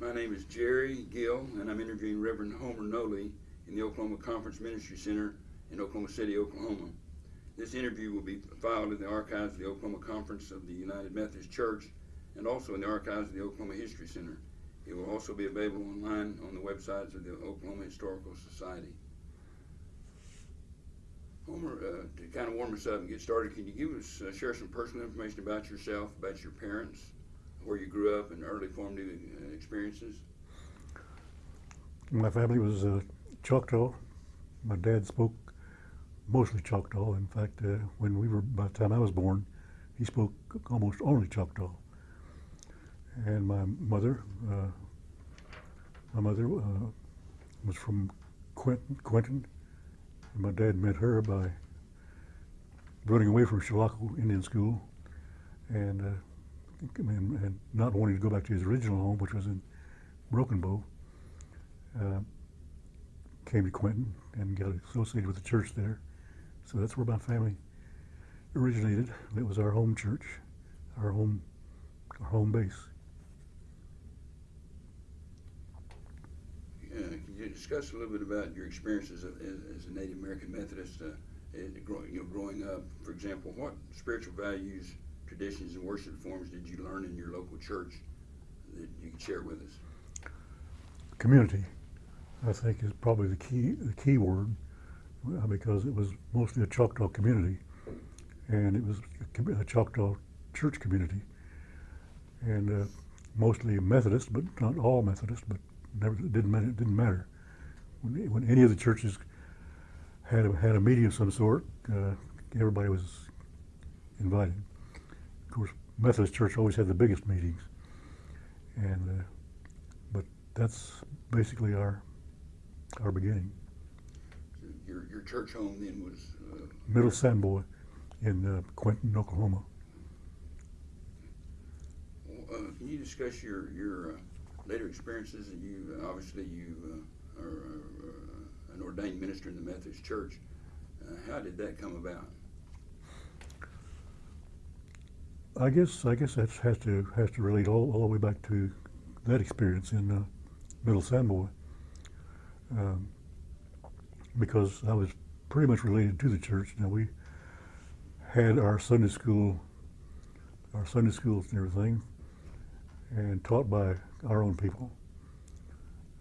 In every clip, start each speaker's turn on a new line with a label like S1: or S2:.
S1: My name is Jerry Gill, and I'm interviewing Reverend Homer Noley in the Oklahoma Conference Ministry Center in Oklahoma City, Oklahoma. This interview will be filed in the archives of the Oklahoma Conference of the United Methodist Church and also in the archives of the Oklahoma History Center. It will also be available online on the websites of the Oklahoma Historical Society. Homer, uh, to kind of warm us up and get started, can you give us, uh, share some personal information about yourself, about your parents, where you grew up, and early formative uh, experiences?
S2: My family was uh, Choctaw. My dad spoke mostly Choctaw. In fact, uh, when we were, by the time I was born, he spoke almost only Choctaw. And my mother, uh, my mother uh, was from Quinton, Quinton. And my dad met her by running away from Chilocco Indian School and, uh, and, and not wanting to go back to his original home, which was in Broken Bow. Uh, came to Quinton and got associated with the church there. So that's where my family originated. It was our home church, our home, our home base.
S1: Uh, can you discuss a little bit about your experiences as, as a Native American Methodist, uh, you know, growing up? For example, what spiritual values, traditions, and worship forms did you learn in your local church that you could share with us?
S2: Community, I think, is probably the key the key word uh, because it was mostly a Choctaw community, and it was a, Choctaw church community, and uh, mostly Methodist, but not all Methodist, but never it didn't matter. Didn't matter when, when any of the churches had a, had a meeting of some sort. Uh, everybody was invited. Of course, Methodist Church always had the biggest meetings, and uh, but that's basically our our beginning.
S1: So your, your church home then was uh,
S2: Middle Sandboy in uh, Quinton, Oklahoma.
S1: Uh, can you discuss your your uh, later experiences? And you uh, obviously you uh, are, are uh, an ordained minister in the Methodist Church. Uh, how did that come about?
S2: I guess I guess that has to has to relate all, all the way back to that experience in uh, Middle Sandboy, um, because I was pretty much related to the church. Now we had our Sunday school, our Sunday schools and everything, and taught by our own people.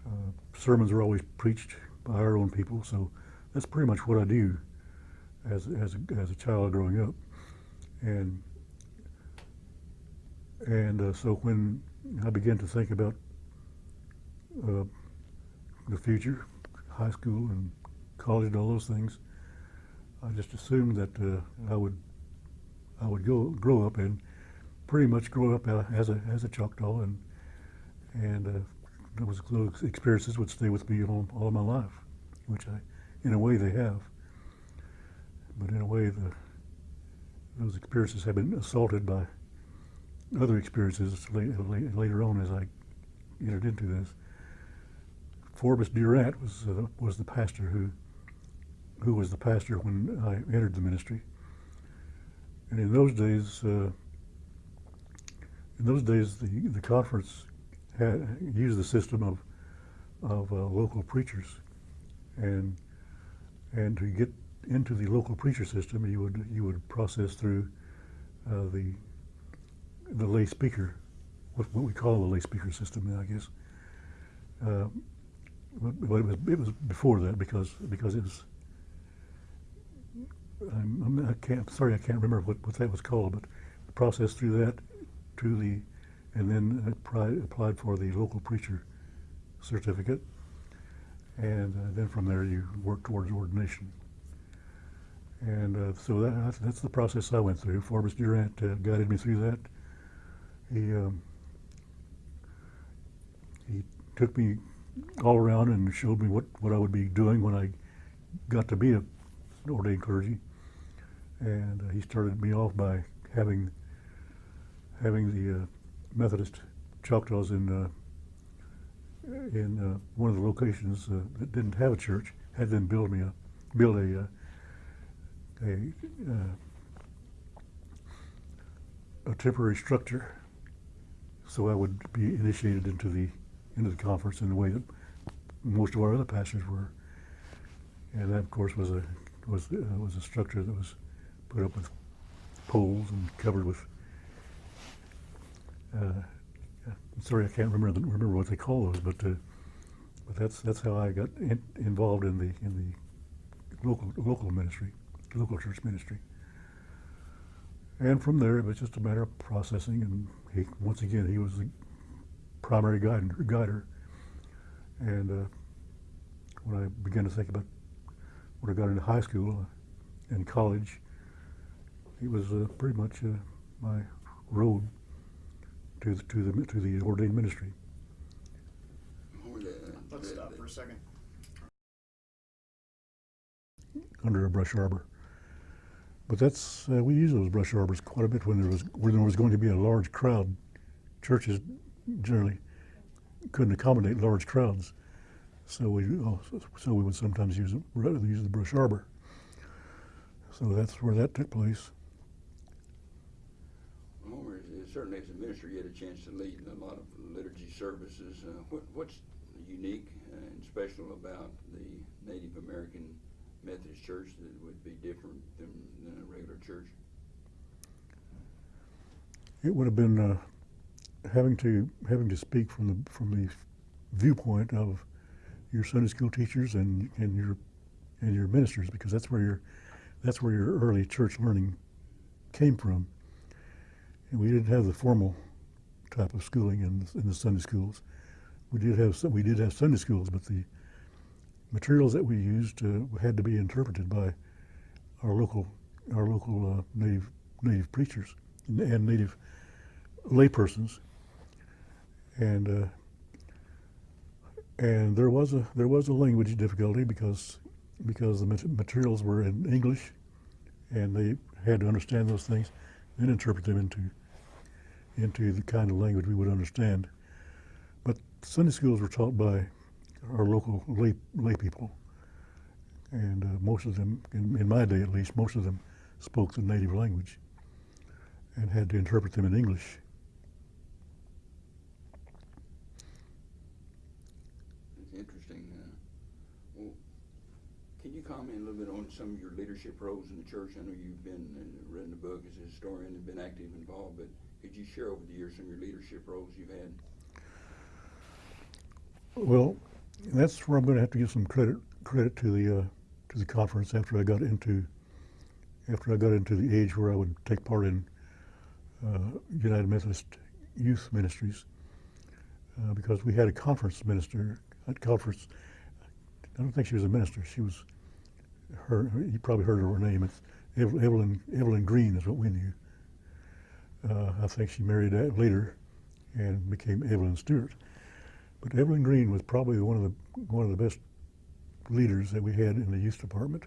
S2: Uh, sermons are always preached by our own people, so that's pretty much what I do as as a, as a child growing up, and and uh, so when I began to think about uh, the future, high school and college and all those things, I just assumed that uh, I would I would go grow up and pretty much grow up as a as a Choctaw and and uh, those, those experiences would stay with me all, all my life, which I, in a way, they have. But in a way, the those experiences have been assaulted by other experiences la- la- later on as I entered into this. Forbes Durant was uh, was the pastor who who was the pastor when I entered the ministry. And in those days, uh, in those days, the the conference had used the system of of uh, local preachers, and and to get into the local preacher system, you would you would process through uh, the the lay speaker, what, what we call the lay speaker system I guess. Uh, but, it was it was before that because because it was. I'm, I'm, I can't sorry I can't remember what, what that was called, but the process through that to the and then applied, applied for the local preacher certificate, and uh, then from there you work towards ordination. And uh, so that, that's, that's the process I went through. Forbes Durant uh, guided me through that. He um, he took me all around and showed me what, what I would be doing when I got to be a, an ordained clergy. And uh, he started me off by having having the uh, Methodist Choctaws in uh, in uh, one of the locations uh, that didn't have a church, had them build me a build a uh, a a temporary structure, so I would be initiated into the into the conference in the way that most of our other pastors were. And that, of course, was a was uh, was a structure that was put up with poles and covered with. Uh, sorry, I can't remember the, remember what they call those, but uh, but that's that's how I got in, involved in the in the local local ministry, local church ministry. And from there, it was just a matter of processing, and he once again he was the primary guide, guider. And uh, when I began to think about when I got into high school and college, he was uh, pretty much uh, my road to the, to the to the ordained ministry.
S3: Let's stop for a second.
S2: under a brush arbor. But that's uh, we use those brush arbors quite a bit when there was when there was going to be a large crowd. Churches generally couldn't accommodate large crowds, so we oh, so- we would sometimes use rather use the brush arbor. So that's where that took place.
S1: Homer, is- certainly as a minister, you had a chance to lead a lot of liturgy services. Uh, what, what's unique and special about the Native American Methodist Church that would be different than, than a regular church?
S2: It would have been uh, having to having to speak from the from the viewpoint of your Sunday school teachers and, and your and your ministers because that's where your that's where your early church learning came from. And we didn't have the formal type of schooling in in the Sunday schools. We did have we did have Sunday schools, but the materials that we used had to be interpreted by our local our local uh, native native preachers and, and native laypersons. And uh, and there was a there was a language difficulty because because the materials were in English, and they had to understand those things, and interpret them into into the kind of language we would understand. But Sunday schools were taught by our local lay, lay people, and uh, most of them, in, in my day at least, most of them spoke the native language and had to interpret them in English.
S1: It's interesting. Uh, well, can you comment a little bit on some of your leadership roles in the church? I know you've been uh, written a book as a historian and been active and involved, but could you share over the years some of your leadership roles you've had?
S2: Well, that's where I'm going to have to give some credit credit to the uh, to the conference after I got into after I got into the age where I would take part in uh, United Methodist Youth Ministries uh, because we had a conference minister at conference. I don't think she was a minister. She was her. You probably heard her name. It's Evelyn Evelyn Green is what we knew. Uh, I think she married later and became Evelyn Stewart. But Evelyn Green was probably one of the one of the best leaders that we had in the youth department.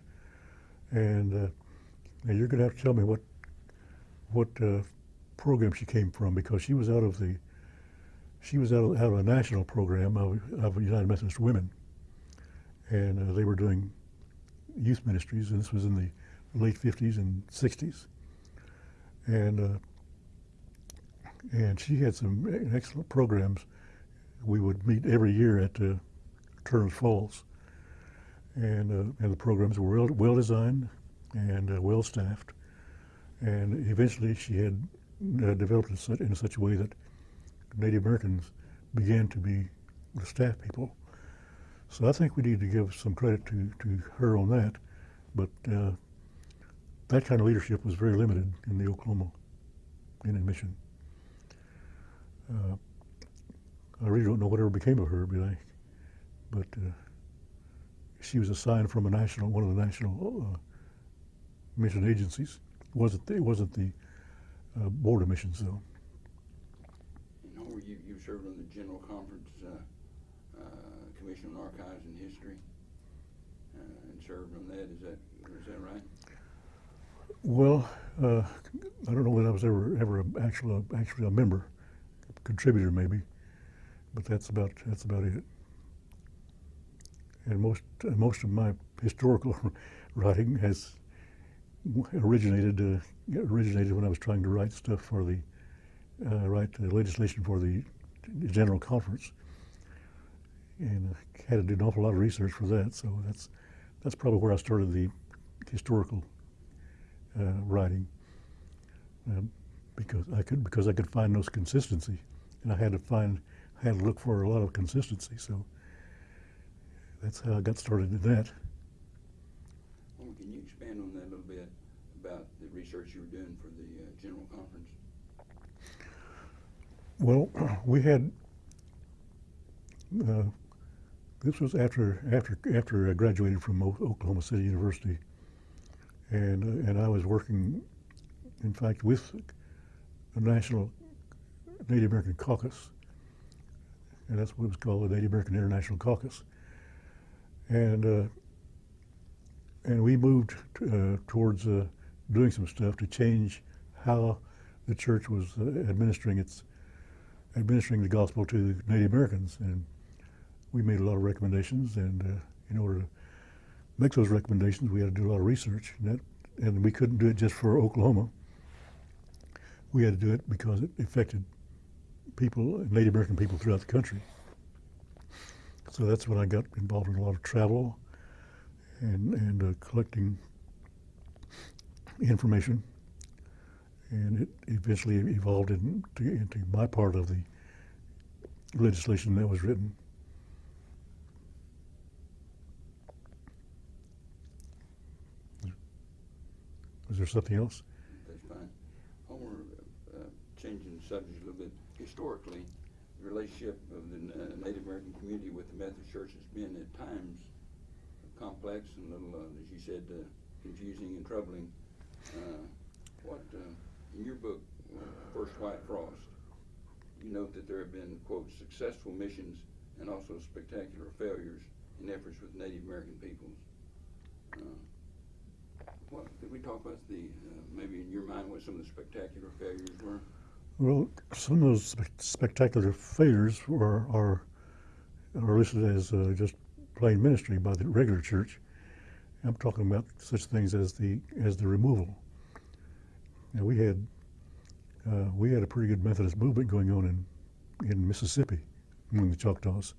S2: And uh, you're going to have to tell me what what uh, program she came from because she was out of the she was out of, out of a national program of, of United Methodist Women, and uh, they were doing youth ministries, and this was in the late 50s and 60s. And uh, and she had some excellent programs we would meet every year at uh, Turner's Falls, and uh, and the programs were well, well designed and uh, well staffed, and eventually she had uh, developed in such, in such a way that Native Americans began to be the staff people. So I think we need to give some credit to, to her on that, but uh, that kind of leadership was very limited in the Oklahoma Indian Mission. Uh, I really don't know whatever became of her, but I, but uh, she was assigned from a national, one of the national uh, mission agencies. It wasn't it wasn't the uh, board of missions though.
S1: And Homer, you, you served on the General Conference uh, uh, Commission on Archives and History uh, and served on that. Is that is that right?
S2: Well, uh, I don't know that I was ever ever a, actually actually a member, contributor maybe, but that's about that's about it. And most most of my historical writing has originated uh, originated when I was trying to write stuff for the uh, write uh, legislation for the general conference, and uh, had to do an awful lot of research for that. So that's that's probably where I started the historical uh, writing um, because I could because I could find no consistency, and I had to find I had to look for a lot of consistency. So that's how I got started in that.
S1: Well, can you expand on that a little bit about the research you were doing for the uh, general conference?
S2: Well, we had. Uh, this was after after after I graduated from O- Oklahoma City University, and uh, and I was working, in fact, with the National Native American Caucus, and that's what was called, the Native American International Caucus, and uh, and we moved uh, towards uh, doing some stuff to change how the church was uh, administering its administering the gospel to the Native Americans, and we made a lot of recommendations. And uh, in order to make those recommendations, we had to do a lot of research, and, that, and we couldn't do it just for Oklahoma. We had to do it because it affected people, Native American people throughout the country. So that's when I got involved in a lot of travel and and uh, collecting information and it eventually evolved into, into my part of the legislation that was written. Is there something else?
S1: That's fine. Homer, uh, uh, changing the subject a little bit, historically, the relationship of the uh, Native American community with the Methodist Church has been at times complex and a little, uh, as you said, uh, confusing and troubling. Uh, What, uh, in your book, First White Frost, you note that there have been, quote, successful missions and also spectacular failures in efforts with Native American peoples. Uh, What, could we talk about the, maybe in your mind, what some of the spectacular failures were?
S2: Well, some of those spectacular failures were, are, are listed as uh, just plain ministry by the regular church. I'm talking about such things as the as the removal. Now we had uh, we had a pretty good Methodist movement going on in in Mississippi among the Choctaws.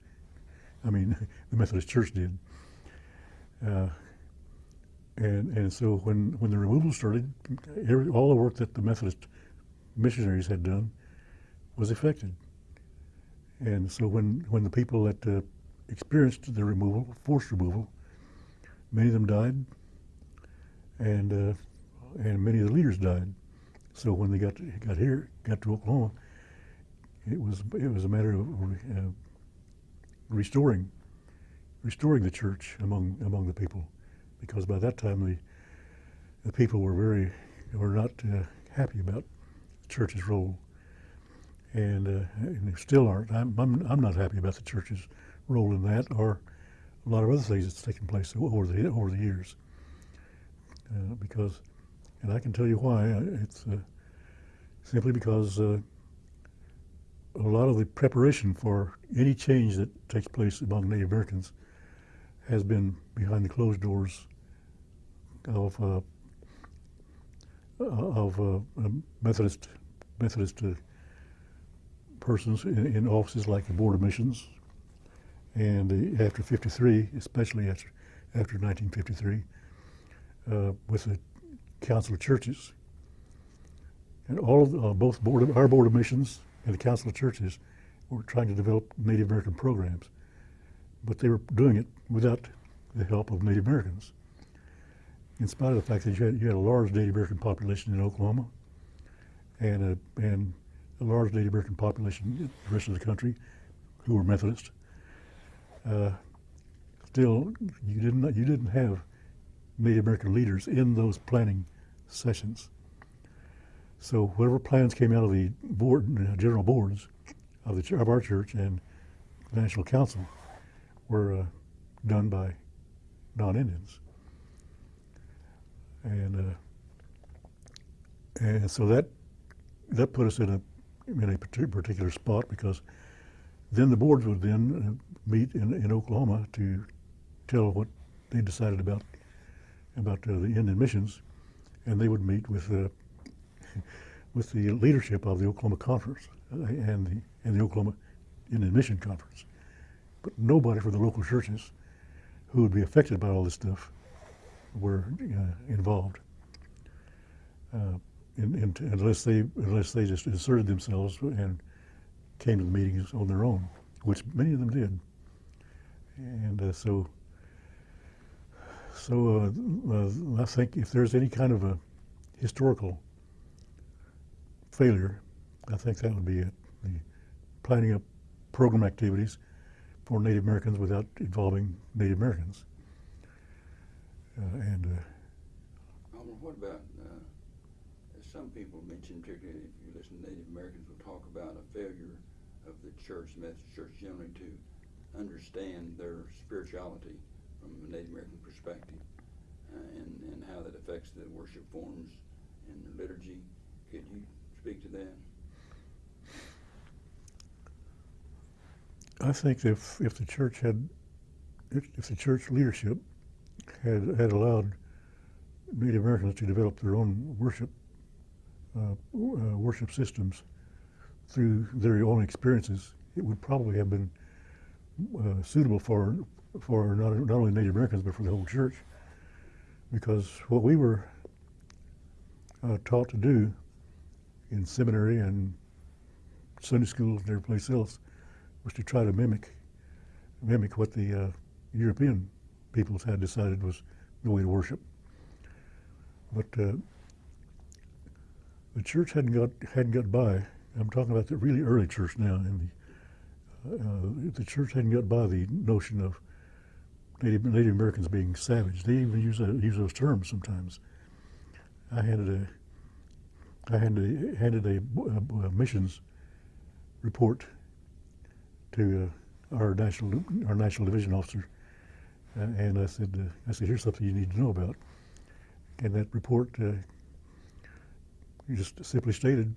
S2: I mean, the Methodist Church did. Uh, and and so when when the removal started, every, all the work that the Methodist missionaries had done was affected. And so when, when the people that uh, experienced the removal, forced removal, many of them died, and uh, and many of the leaders died. So when they got to, got here, got to Oklahoma, it was it was a matter of uh, restoring restoring the church among among the people, because by that time the the people were very were not uh, happy about church's role, and, uh, and they still aren't. I'm, I'm I'm not happy about the church's role in that, or a lot of other things that's taken place over the over the years. Uh, because, and I can tell you why. uh, It's uh, simply because uh, a lot of the preparation for any change that takes place among Native Americans has been behind the closed doors of uh, of uh, Methodist Methodist persons in, in offices like the Board of Missions, and after '53, especially after after 1953, uh, with the Council of Churches, and all of, uh, both board of, our Board of Missions and the Council of Churches were trying to develop Native American programs, but they were doing it without the help of Native Americans. In spite of the fact that you had, you had a large Native American population in Oklahoma and a, and a large Native American population in the rest of the country who were Methodist, uh, still you didn't you didn't have Native American leaders in those planning sessions. So whatever plans came out of the board, general boards of the of our church and the National Council were uh, done by non-Indians and uh, and so that that put us in a in a particular spot because then the boards would then uh, meet in, in Oklahoma to tell what they decided about about uh, the Indian missions, and they would meet with uh, with the leadership of the Oklahoma Conference uh, and the and the Oklahoma Indian Mission Conference, but nobody from the local churches who would be affected by all this stuff were uh, involved. In, in, unless they unless they just asserted themselves and came to the meetings on their own, which many of them did. And uh, so, so uh, uh, I think if there's any kind of a historical failure, I think that would be it. The planning up program activities for Native Americans without involving Native Americans. Uh, and uh,
S1: what about, some people mention, particularly if you listen to Native Americans, will talk about a failure of the church, Methodist Church generally, to understand their spirituality from a Native American perspective, uh, and, and how that affects the worship forms and the liturgy. Could you speak to that?
S2: I think if if the church had, if, the church leadership had had allowed Native Americans to develop their own worship worship systems through their own experiences, it would probably have been uh, suitable for for not not only Native Americans but for the whole church, because what we were uh, taught to do in seminary and Sunday schools and every place else was to try to mimic mimic what the uh, European peoples had decided was the way to worship. But uh, the church hadn't got hadn't got by. I'm talking about the really early church now, and the uh, the church hadn't got by the notion of Native Native Americans being savage. They even use uh, use those terms sometimes. I handed a I handed a, handed a, a, a missions report to uh, our national our national division officer, uh, and I said uh, I said here's something you need to know about. And that report uh, just simply stated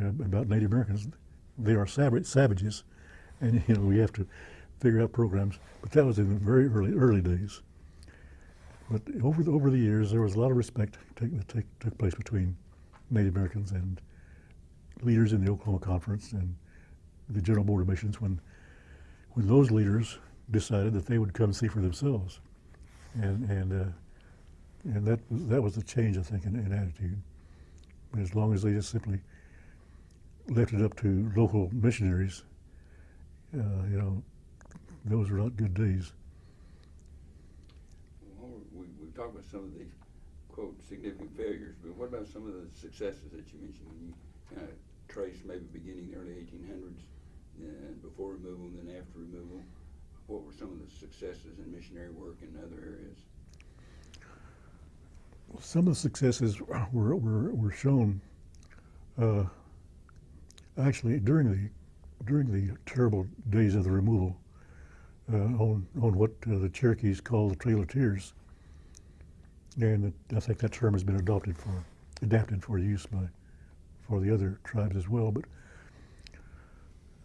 S2: uh, about Native Americans, they are savage, savages, and you know we have to figure out programs. But that was in the very early early days. But over the, over the years, there was a lot of respect that take, took place between Native Americans and leaders in the Oklahoma Conference and the General Board of Missions when when those leaders decided that they would come see for themselves, and and uh, and that was that was the change I think in, in attitude. As long as they just simply left it up to local missionaries, uh, you know, those were not good days.
S1: Well, we, we've talked about some of the quote significant failures, but what about some of the successes that you mentioned? When you kind of trace maybe beginning the early 1800s, and before removal, and then after removal, what were some of the successes in missionary work in other areas?
S2: Some of the successes were were, were shown uh, actually during the during the terrible days of the removal uh, on on what uh, the Cherokees call the Trail of Tears, and I think that term has been adopted for adapted for use by for the other tribes as well. But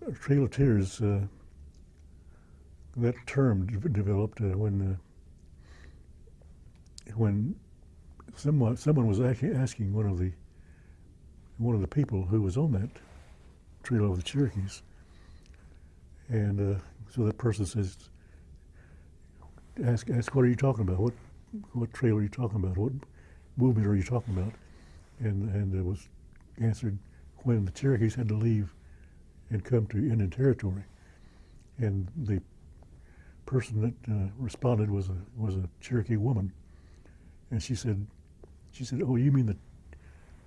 S2: uh, Trail of Tears, uh, that term de- developed uh, when when someone someone was actually asking one of the one of the people who was on that trail of the Cherokees, and uh, so that person says, "Ask, ask, what are you talking about? What, what trail are you talking about? What movement are you talking about?" And and it was answered when the Cherokees had to leave and come to Indian Territory, and the person that uh, responded was a was a Cherokee woman, and she said, she said, "Oh, you mean the,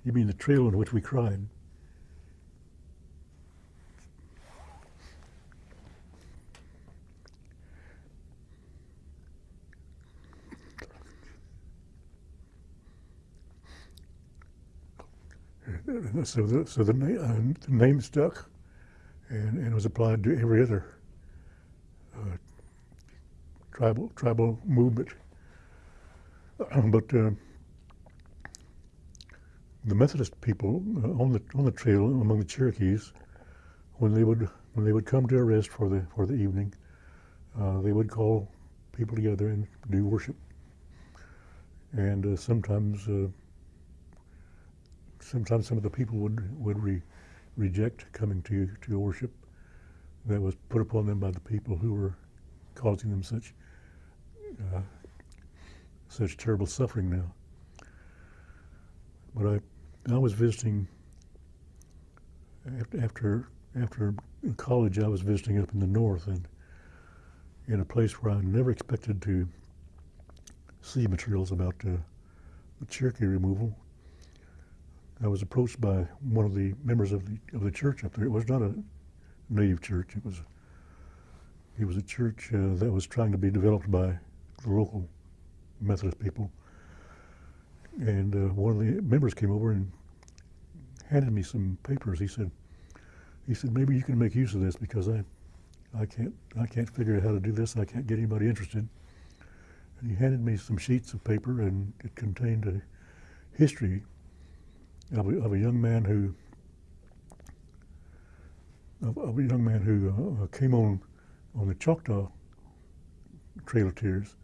S2: you mean the trail on which we cried?" So the, so the, na- uh, the name stuck, and, and was applied to every other uh, tribal tribal movement. but uh, the Methodist people uh, on the on the trail among the Cherokees, when they would when they would come to a rest for the for the evening, uh, they would call people together and do worship. And uh, sometimes uh, sometimes some of the people would would re- reject coming to to worship, that was put upon them by the people who were causing them such uh, such terrible suffering now. But I I was visiting after after, college. I was visiting up in the north and in a place where I never expected to see materials about uh, the Cherokee removal. I was approached by one of the members of the of the church up there. It was not a native church. It was it was a church uh, that was trying to be developed by the local Methodist people. And uh, one of the members came over and handed me some papers. He said, he said maybe you can make use of this because I, I can't I can't figure out how to do this. I can't get anybody interested. And he handed me some sheets of paper and it contained a history of a, of a young man who of, of a young man who uh, came on on the Choctaw Trail of Tears,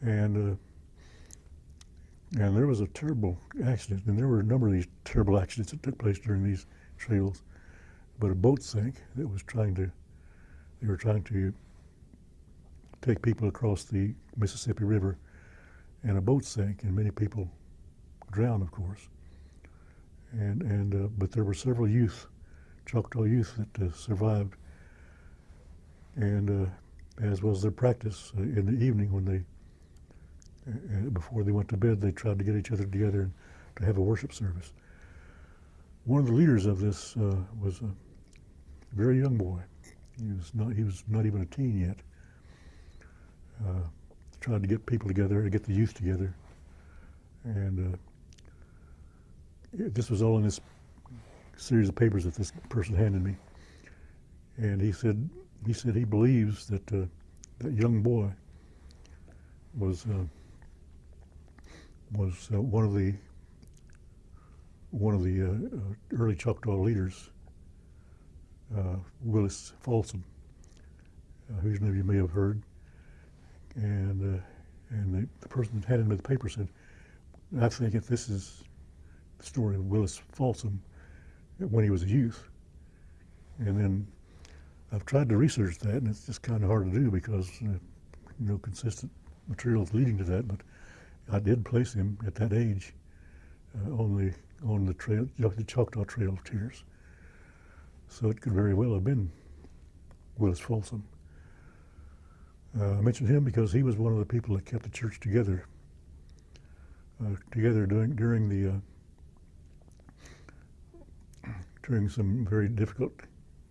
S2: and uh, and there was a terrible accident, and there were a number of these terrible accidents that took place during these trails. But a boat sank that was trying to they were trying to take people across the Mississippi River, and a boat sank, and many people drowned, of course. And and uh, but there were several youth, Choctaw youth, that uh, survived and uh, as was their practice uh, in the evening when they before they went to bed they tried to get each other together and to have a worship service. One of the leaders of this uh, was a very young boy. He was not he was not even a teen yet. Uh, tried to get people together to get the youth together. And uh, this was all in this series of papers that this person handed me. And he said he said he believes that uh, that young boy was uh, was uh, one of the one of the uh, uh, early Choctaw leaders, uh, Willis Folsom, whose name you may have heard, and and the, the person that handed me the paper said, I think if this is the story of Willis Folsom when he was a youth, and then I've tried to research that, and it's just kind of hard to do because uh, no consistent materials leading to that. But I did place him at that age uh, on the on the trail, the Choctaw Trail of Tears. So it could very well have been Willis Folsom. Uh, I mentioned him because he was one of the people that kept the church together. Uh, together during during the uh, during some very difficult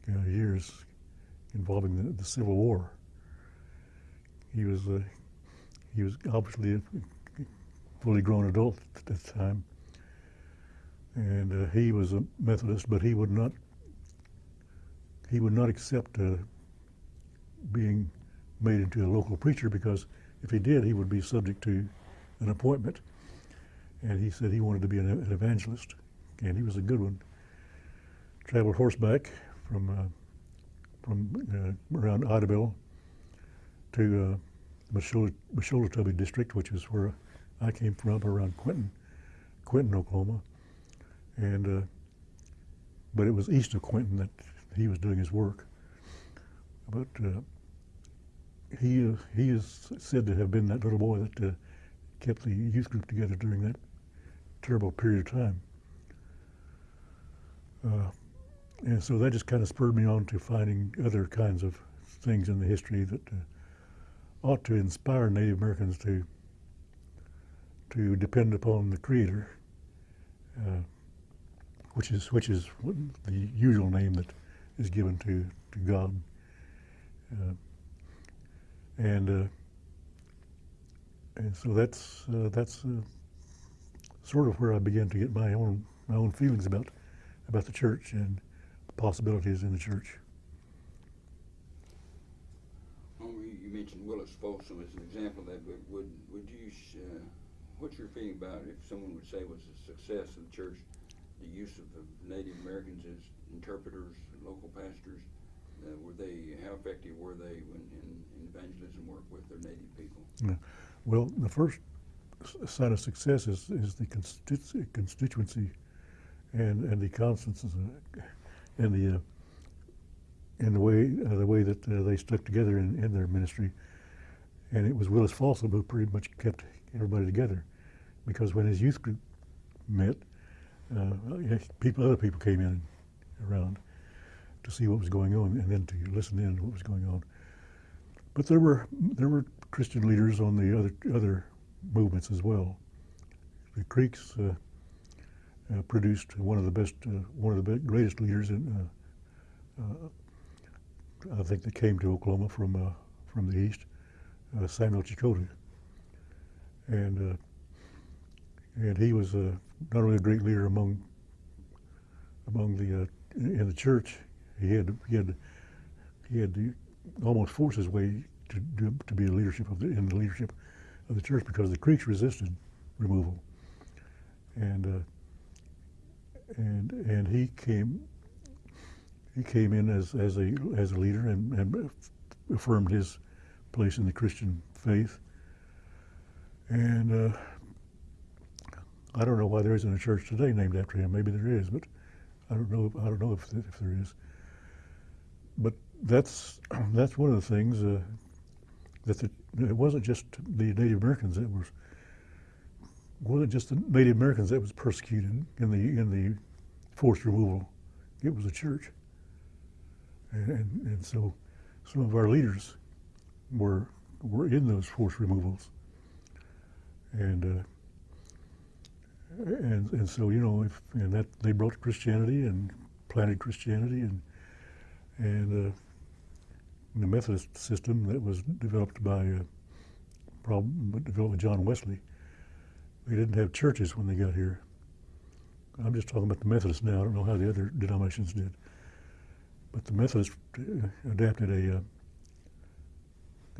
S2: uh, years involving the, the Civil War. He was uh, he was obviously fully grown adult at that time, and uh, he was a Methodist, but he would not he would not accept uh, being made into a local preacher because if he did, he would be subject to an appointment. And he said he wanted to be an, an evangelist, and he was a good one. Traveled horseback from uh, from uh, around Idabel to uh, Moshulatubbee district, which is where I came from, around Quinton, Quinton, Oklahoma, and uh, but it was east of Quinton that he was doing his work. But uh, he uh, he is said to have been that little boy that uh, kept the youth group together during that terrible period of time. Uh, and so that just kind of spurred me on to finding other kinds of things in the history that uh, ought to inspire Native Americans to to depend upon the Creator, uh, which is which is the usual name that is given to to God, uh, and uh, and so that's uh, that's uh, sort of where I began to get my own my own feelings about about the church and the possibilities in the church.
S1: Well, you mentioned Willis Folsom as an example of that, but would, would you, uh, what's your feeling about if someone would say was a success of the church, the use of the Native Americans as interpreters, local pastors? Uh, were they, how effective were they when in, in evangelism work with their native people?
S2: Yeah. Well, the first sign of success is, is the constitu- constituency and, and the constancy and the uh, in the way uh, the way that uh, they stuck together in, in their ministry, and it was Willis Folsom who pretty much kept everybody together, because when his youth group met, uh, people other people came in around to see what was going on and then to listen in to what was going on. But there were there were Christian leaders on the other other movements as well. The Creeks uh, uh, produced one of the best, uh, one of the greatest leaders in, uh, uh, I think, that came to Oklahoma from from the east, Samuel Checote, and and he was uh, not only a great leader among among the uh, in the church, he had he had he had to almost force his way to do, to be a leadership of the in the leadership of the church because the Creeks resisted removal, and uh, and and he came he came in as as a as a leader and, and affirmed his place in the Christian faith, and. Uh, I don't know why there isn't a church today named after him. Maybe there is, but I don't know. I don't know if, if there is. But that's that's one of the things uh, that the, it wasn't just the Native Americans that was wasn't just the Native Americans that was persecuted in the in the forced removal. It was the church, and and, and so some of our leaders were were in those forced removals, and. Uh, and and so you know if and that they brought Christianity and planted Christianity and and uh, the Methodist system that was developed by uh, problem developed by John Wesley. They didn't have churches when they got here. I'm just talking about the Methodists now. I don't know how the other denominations did, but the Methodists uh, adapted a uh,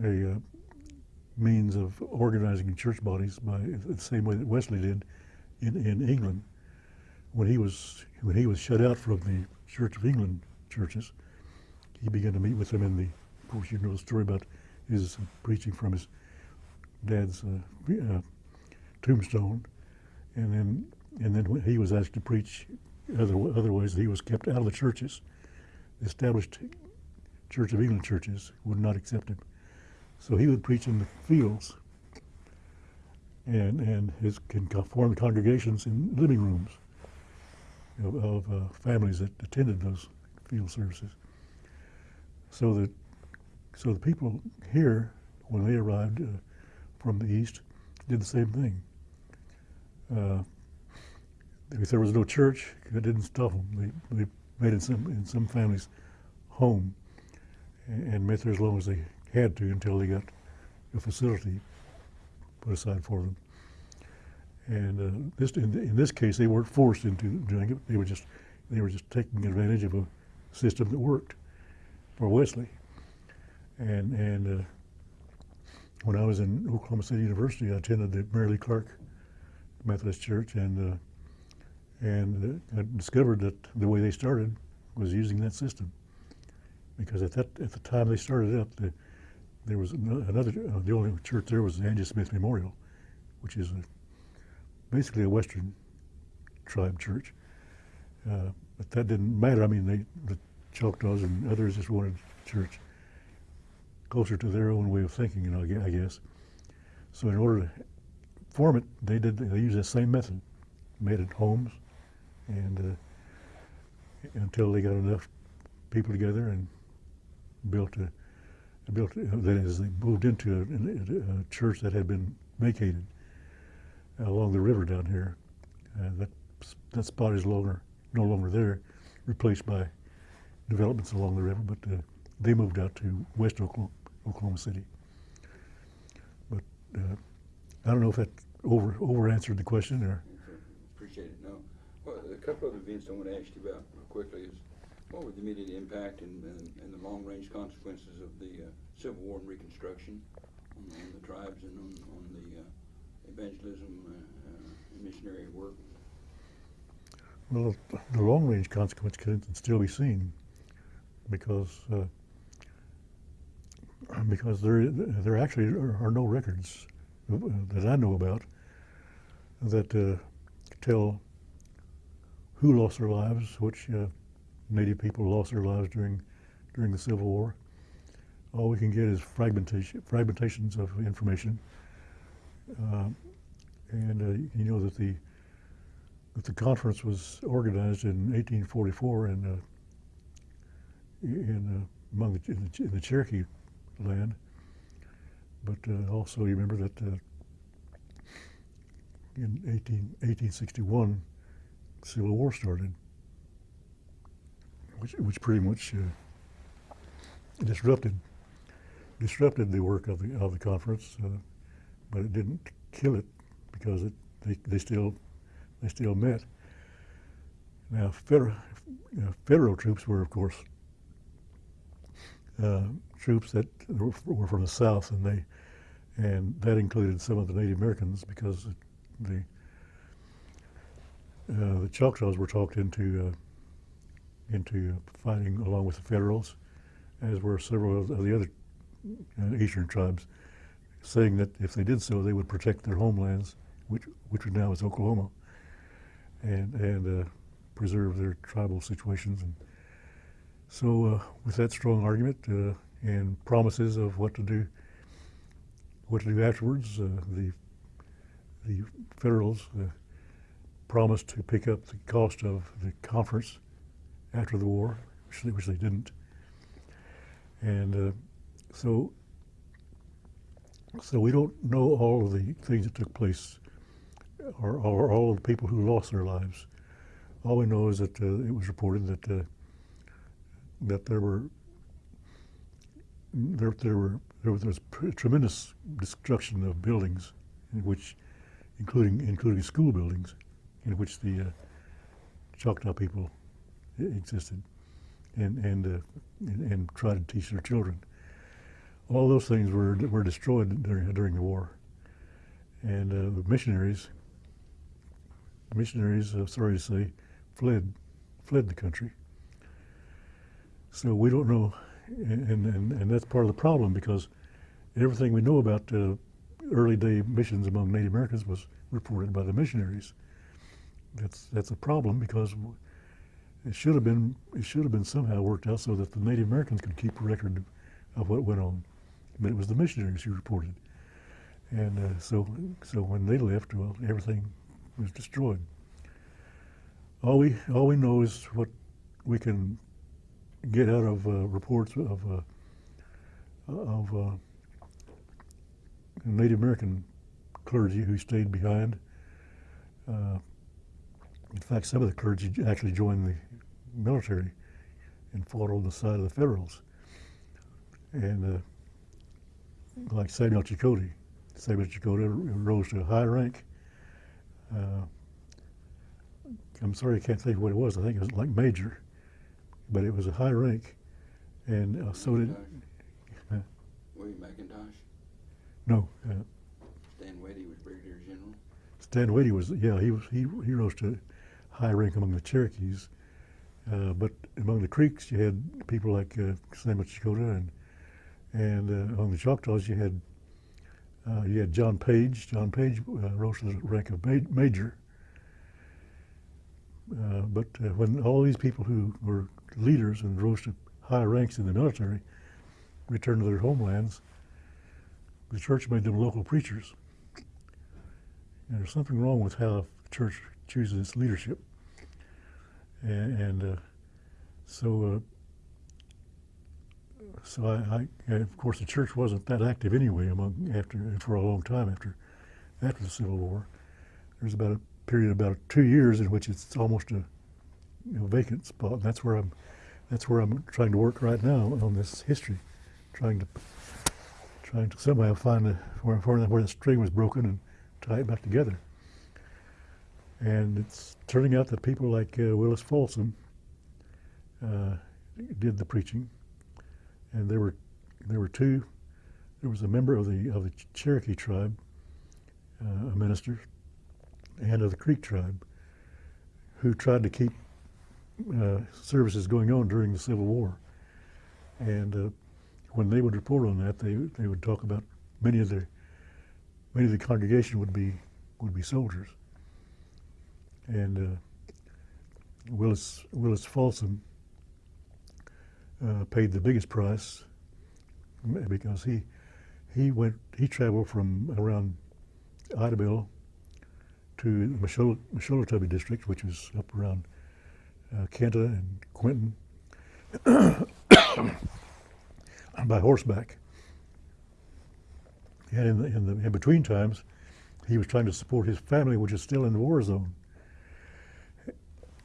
S2: a uh, means of organizing church bodies by the same way that Wesley did in, in England when he was when he was shut out from the Church of England churches. He began to meet with them in the. Of course, you know the story about his preaching from his dad's uh, uh, tombstone, and then and then when he was asked to preach other other ways, he was kept out of the churches. The established Church of England churches would not accept him, so he would preach in the fields and and his can form congregations in living rooms of, of uh, families that attended those field services. So that so the people here, when they arrived uh, from the east, did the same thing. Uh, if there was no church, it didn't stop them. They, they made it some in some families home and, and met there as long as they had to until they got a facility put aside for them. And uh, this, in, in this case, they weren't forced into doing it. They were just, they were just taking advantage of a system that worked for Wesley. And and uh, when I was in Oklahoma City University, I attended the Mary Clark Methodist Church, and uh, and uh, I discovered that the way they started was using that system. Because at that at the time they started up, the, there was another uh, the only church there was the Angie Smith Memorial, which is a, basically a Western tribe church. Uh, but that didn't matter. I mean, they, the Choctaws and others just wanted church closer to their own way of thinking, you know, I I guess. So in order to form it, they did they used the same method, made it homes, and uh, until they got enough people together and built a built that is they moved into a, a church that had been vacated along the river down here. Uh, that that spot is longer no longer there, replaced by developments along the river. But uh, they moved out to West Oklahoma, Oklahoma City. But uh, I don't know if that over over answered the question or.
S1: Appreciate it. No. Well, a couple of events I want to ask you about real quickly is what were the immediate impact and, and, and the long range consequences of the uh, Civil War and Reconstruction on, on the tribes and on, on the uh, evangelism uh, uh, and missionary work?
S2: Well, the long range consequence can still be seen because uh, because there there actually are, no records uh, that I know about that uh, tell who lost their lives, which uh, Native people lost their lives during during the Civil War. All we can get is fragmentation, fragmentations of information. Uh, and uh, you know that the that the conference was organized in 1844 in uh, in uh, among the, in the in the Cherokee land. But uh, also you remember that uh, in 18, 1861, Civil War started, which which pretty much uh, disrupted disrupted the work of the of the conference, uh, but it didn't kill it because it they, they still they still met. Now federal uh, federal troops were of course uh, troops that were, from the South, and they and that included some of the Native Americans because the uh, the Choctaws were talked into uh, into fighting along with the Federals, as were several of the other uh, Eastern tribes, saying that if they did so, they would protect their homelands, which which now is Oklahoma, and and uh, preserve their tribal situations. And so, uh, with that strong argument uh, and promises of what to do, what to do afterwards, uh, the the Federals uh, promised to pick up the cost of the conference after the war, which they, which they didn't. And uh, so, so we don't know all of the things that took place, or, or all of the people who lost their lives. All we know is that uh, it was reported that uh, that there were there, there were there was, there was tremendous destruction of buildings, in which, including including school buildings, in which the uh, Choctaw people existed, and and, uh, and and tried to teach their children. All those things were were destroyed during during the war, and uh, the missionaries. Missionaries, uh, sorry to say, fled fled the country. So we don't know, and, and, and that's part of the problem because everything we know about uh, early day missions among Native Americans was reported by the missionaries. That's that's a problem because it should have been it should have been somehow worked out so that the Native Americans could keep a record of, what went on, but it was the missionaries who reported, and uh, so so when they left, well, everything was destroyed. All we all we know is what we can get out of uh, reports of uh, of uh, Native American clergy who stayed behind. In fact, some of the clergy actually joined the military and fought on the side of the Federals. And uh, like Samuel Checote, Samuel Checote rose to a high rank. Uh, I'm sorry, I can't think what it was. I think it was like major, but it was a high rank, and uh, so did? Huh?
S1: William McIntosh.
S2: no. Uh,
S1: Stand Watie was brigadier general.
S2: Stand Watie was yeah he was he he rose to high rank among the Cherokees, uh, but among the Creeks you had people like uh, Samuel Checote and and uh, among the Choctaws you had uh, you had John Page. John Page uh, rose to the rank of ma- major. Uh, but uh, when all these people who were leaders and rose to high ranks in the military returned to their homelands, the church made them local preachers. And there's something wrong with how the church chooses its leadership. And, and uh, so, uh, so I, I, of course, the church wasn't that active anyway among after for a long time after after the Civil War. There's about a period of about two years in which it's almost a you know, vacant spot. And that's where I'm that's where I'm trying to work right now on this history, trying to trying to somehow find where, where the string was broken and tie it back together. And it's turning out that people like uh, Willis Folsom uh, did the preaching, and there were there were two. There was a member of the of the Cherokee tribe, uh, a minister, and of the Creek tribe, who tried to keep uh, services going on during the Civil War. And uh, when they would report on that, they they would talk about many of the many of the congregation would be would be soldiers. And uh, Willis Willis Folsom uh, paid the biggest price because he he went he traveled from around Idabel to the Moshulatubbee district, which was up around uh, Kinta and Quinton, by horseback. And in the, in the in between times, he was trying to support his family, which is still in the war zone.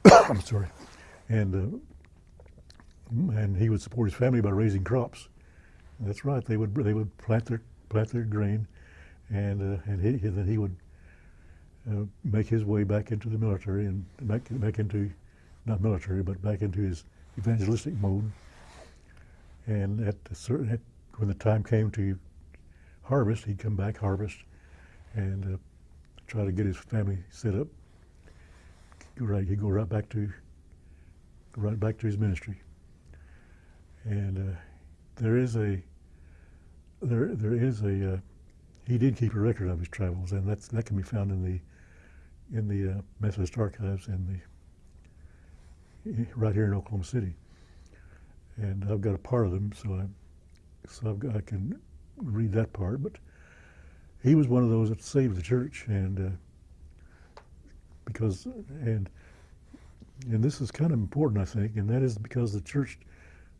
S2: I'm sorry, and uh, and he would support his family by raising crops. That's right. They would they would plant their plant their grain, and uh, and he, then he would uh, make his way back into the military and back back into not military but back into his evangelistic mode. And at certain at, when the time came to harvest, he'd come back harvest and uh, try to get his family set up. Right, he'd go right back to right back to his ministry. And uh, there is a there there is a uh, he did keep a record of his travels, and that's that can be found in the in the uh, Methodist archives and the right here in Oklahoma City. And I've got a part of them, so I so got, I can read that part. But he was one of those that saved the church, and uh, because and and this is kind of important, I think, and that is because the church,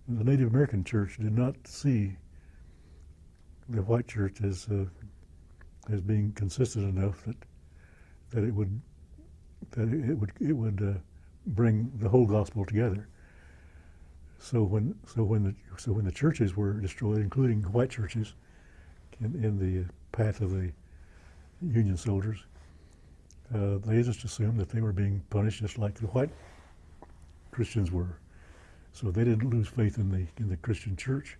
S2: the Native American church, did not see the white church as uh, as being consistent enough that that it would that it would it would uh, bring the whole gospel together. So when so when the so when the churches were destroyed, including white churches, in, in the path of the Union soldiers, uh, they just assumed that they were being punished just like the white Christians were. So they didn't lose faith in the in the Christian church,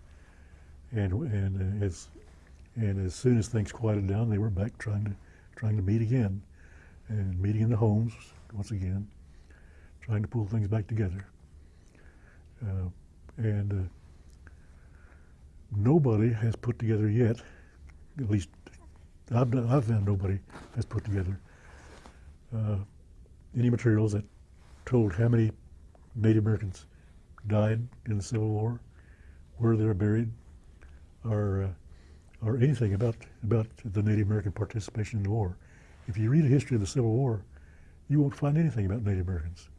S2: and and uh, as and as soon as things quieted down, they were back trying to trying to meet again, and meeting in the homes once again, trying to pull things back together. Uh, and uh, nobody has put together yet, at least I've, I've found nobody has put together uh, any materials that told how many Native Americans died in the Civil War, where they're buried, or uh, or anything about about the Native American participation in the war. If you read a history of the Civil War, you won't find anything about Native Americans.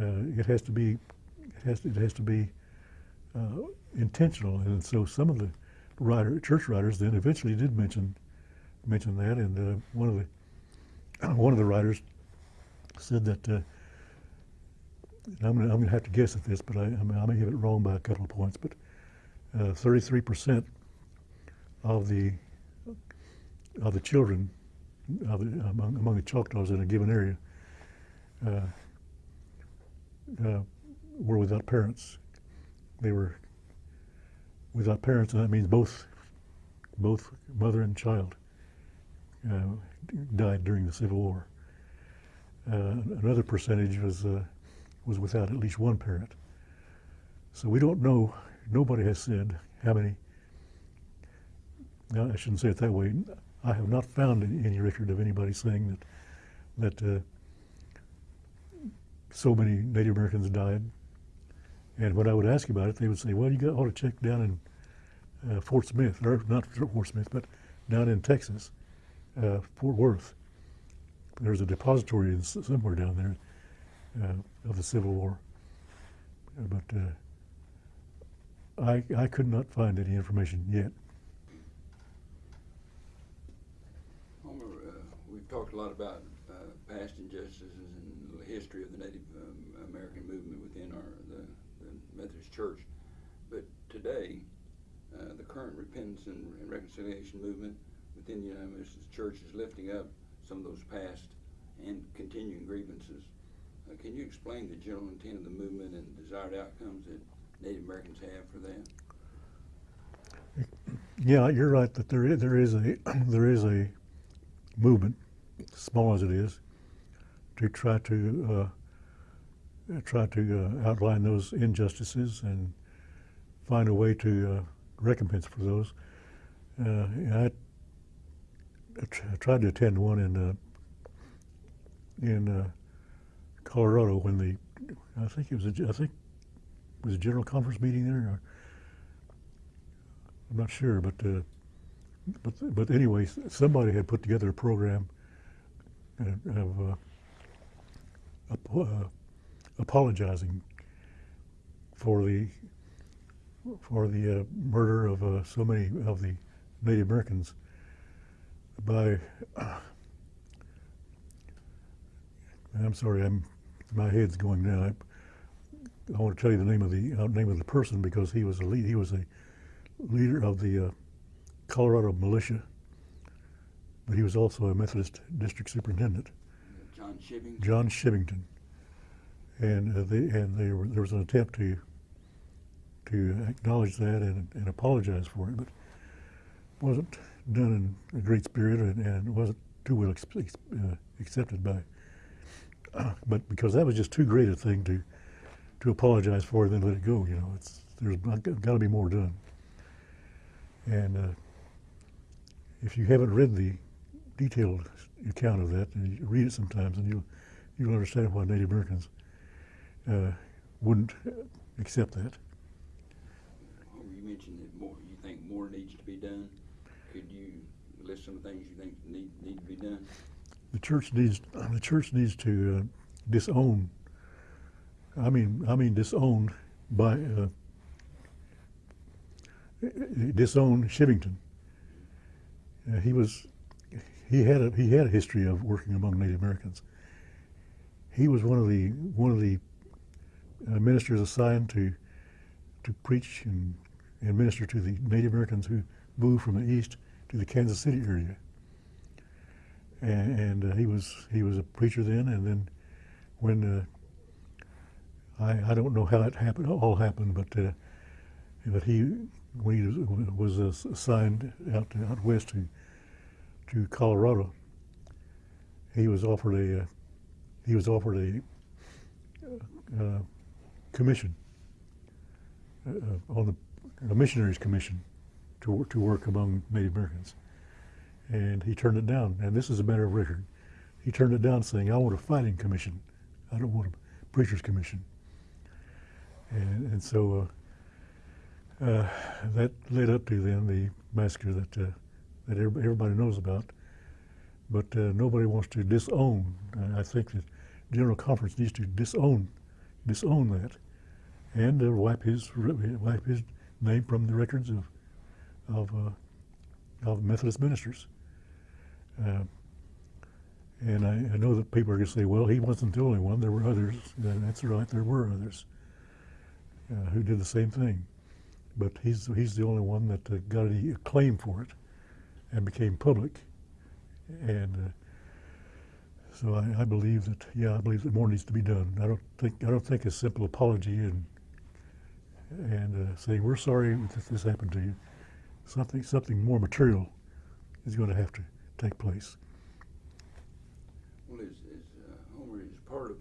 S2: Uh, it has to be it has to, it has to be uh, intentional, and so some of the writer church writers then eventually did mention mention that, and uh, one of the one of the writers said that. Uh, I'm going to have to guess at this, but I, I, may, I may have it wrong by a couple of points. But 33% of the of the children of the, among, among the Choctaws in a given area uh, uh, were without parents. They were without parents, and that means both both mother and child uh, died during the Civil War. Uh, another percentage was uh, was without at least one parent. So we don't know. Nobody has said how many. I shouldn't say it that way. I have not found any, record of anybody saying that that uh, so many Native Americans died. And when I would ask about it, they would say, "Well, you got ought to check down in uh, Fort Smith, or not Fort Smith, but down in Texas, uh, Fort Worth. There's a depository in, somewhere down there uh, of the Civil War. But uh, I, I could not find any information yet.
S1: Homer, uh, we've talked a lot about uh, past injustices and the history of the Native um, American movement within our the, the Methodist Church, but today, uh, the current repentance and reconciliation movement within the United Methodist Church is lifting up some of those past and continuing grievances. Uh, can you explain the general intent of the movement and desired outcomes that Native Americans have for that?
S2: Yeah, you're right that there is, there is a there is a movement, small as it is, to try to uh, try to uh, outline those injustices and find a way to uh, recompense for those. Uh, I, tried to attend one in uh, in uh, Colorado when the I think it was a, I think was a general conference meeting there? Or, I'm not sure, but uh, but but anyway, somebody had put together a program uh, of uh, ap- uh, apologizing for the for the murder of so many of the Native Americans by. I'm sorry, I'm my head's going now. I, I want to tell you the name of the uh, name of the person because he was a lead, he was a leader of the uh, Colorado militia, but he was also a Methodist district superintendent.
S1: John Chivington.
S2: John Chivington, and uh, they, and they were, there was an attempt to to acknowledge that and, and apologize for it, but wasn't done in a great spirit and, and wasn't too well uh, accepted by. but because that was just too great a thing to to apologize for and then let it go, you know, it's there's got to be more done. And uh, if you haven't read the detailed account of that, and you read it sometimes, and you'll you'll understand why Native Americans uh, wouldn't accept that.
S1: You mentioned that more, you think more needs to be done. Could you list some things you think need, need to be done?
S2: The church needs the church needs to uh, disown. I mean, I mean disown by uh, disown Chivington. Uh, he was he had a he had a history of working among Native Americans. He was one of the one of the uh, ministers assigned to to preach and, and minister to the Native Americans who moved from the east to the Kansas City area. And, and uh, he was he was a preacher then, and then when uh, I I don't know how it happened all happened, but uh, but he when he was, was assigned out to, out west to to Colorado, he was offered a uh, he was offered a uh, commission uh, on the a missionaries commission to wor- to work among Native Americans, and he turned it down. And this is a matter of record. He turned it down, saying, "I want a fighting commission. I don't want a preacher's commission." And and so uh, uh, that led up to then the massacre that uh, that everybody knows about. But uh, nobody wants to disown. I think that General Conference needs to disown disown that and uh, wipe his wipe his name from the records of of, uh, of Methodist ministers. Uh, and I, I know that people are going to say, "Well, he wasn't the only one. There were others." And that's right. There were others uh, who did the same thing, but he's he's the only one that uh, got any acclaim for it and became public. And uh, so I, I believe that yeah, I believe that more needs to be done. I don't think I don't think a simple apology and and uh, saying we're sorry that this happened to you. Something something more material is going to have to take place.
S1: Well, is, is uh, Homer is part of,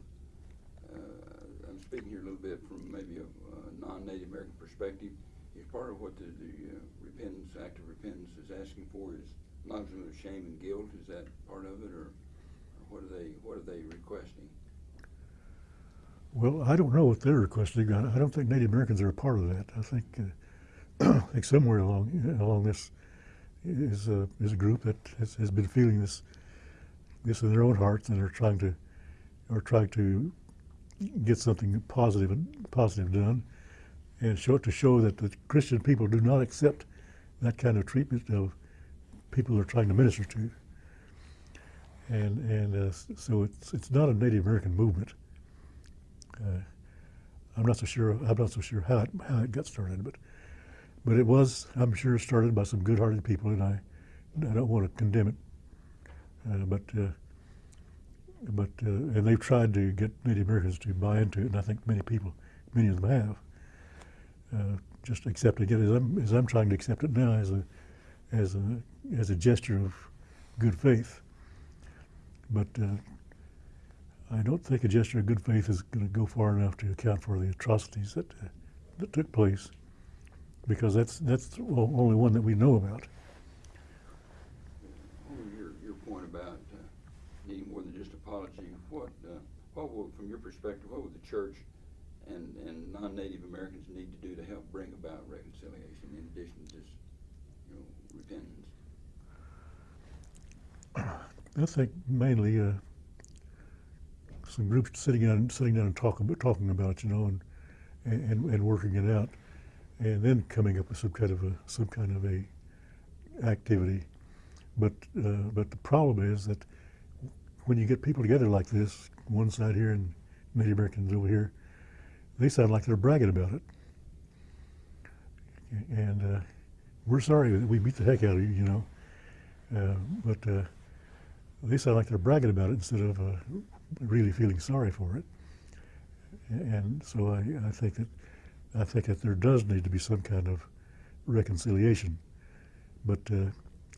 S1: uh, I'm speaking here a little bit from maybe a uh, non-Native American perspective, is part of what the, the uh, repentance, act of repentance is asking for is acknowledgement of shame and guilt, is that part of it, or, or what are they, what are they requesting?
S2: Well, I don't know what they're requesting. I I don't think Native Americans are a part of that. I think, think somewhere along along this is a, is a group that has, has been feeling this this in their own hearts and are trying to are trying to get something positive and positive done, and show to show that the Christian people do not accept that kind of treatment of people they're trying to minister to. And and uh, so it's it's not a Native American movement. Uh, I'm not so sure. I'm not so sure how it, how it got started, but but it was. I'm sure started by some good-hearted people, and I I don't want to condemn it. Uh, but uh, but uh, and they've tried to get Native Americans to buy into it, and I think many people, many of them have. Uh, just accepting it as I'm as I'm trying to accept it now as a as a as a gesture of good faith. But uh, I don't think a gesture of good faith is going to go far enough to account for the atrocities that uh, that took place, because that's that's the only one that we know about.
S1: Your, your point about uh, needing more than just apology, what, uh, what will, from your perspective, what would the church and, and non-Native Americans need to do to help bring about reconciliation in addition to just, you know, repentance?
S2: I think mainly uh, some groups sitting down, sitting down and talking, talking about it, you know, and, and and working it out, and then coming up with some kind of a some kind of a activity. But uh, but the problem is that when you get people together like this, one side here and Native Americans over here, they sound like they're bragging about it. And uh, we're sorry that we beat the heck out of you, you know. Uh, but uh, they sound like they're bragging about it instead of uh, really feeling sorry for it. And so I, I think that I think that there does need to be some kind of reconciliation, but uh,